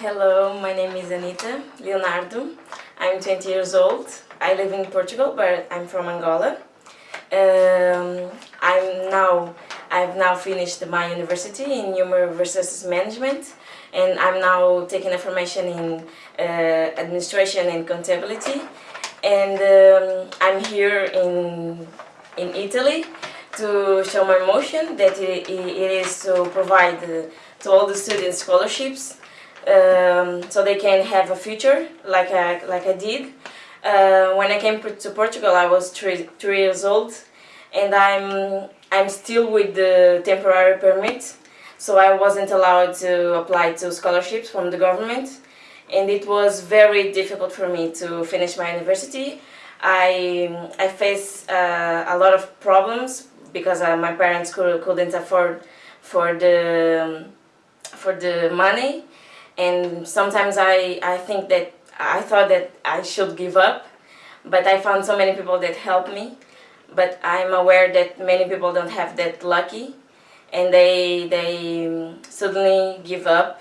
Hello, my name is Anita Leonardo. I'm 20 years old. I live in Portugal, but I'm from Angola. Um, I'm now I've now finished my university in Human Resources Management, and I'm now taking a formation in uh, administration and contability. And um, I'm here in in Italy to show my motion that it, it is to provide uh, to all the students scholarships um, so they can have a future like I, like I did. Uh, when I came to Portugal I was three, three years old and I'm, I'm still with the temporary permit so I wasn't allowed to apply to scholarships from the government and it was very difficult for me to finish my university. I, I faced uh, a lot of problems because uh, my parents could, couldn't afford for the, for the money and sometimes I, I think that I thought that I should give up but I found so many people that helped me. But I'm aware that many people don't have that lucky and they, they suddenly give up.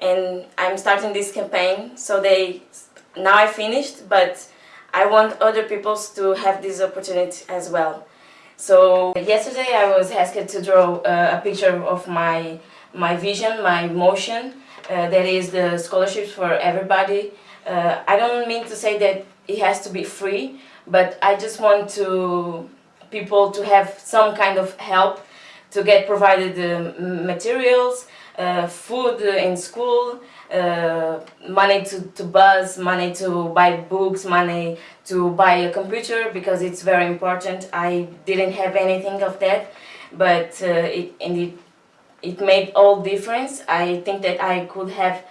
And I'm starting this campaign so they now I finished but I want other people to have this opportunity as well. So yesterday I was asked to draw uh, a picture of my my vision, my motion uh, that is the scholarships for everybody. Uh, I don't mean to say that it has to be free, but I just want to people to have some kind of help to get provided the materials, uh, food in school, uh, money to, to bus, money to buy books, money to buy a computer because it's very important. I didn't have anything of that, but uh, it, indeed it made all difference. I think that I could have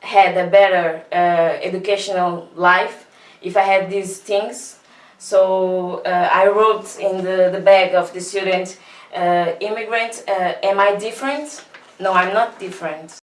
had a better uh, educational life if I had these things. So uh, I wrote in the, the bag of the student, uh, immigrant, uh, am I different? No, I'm not different.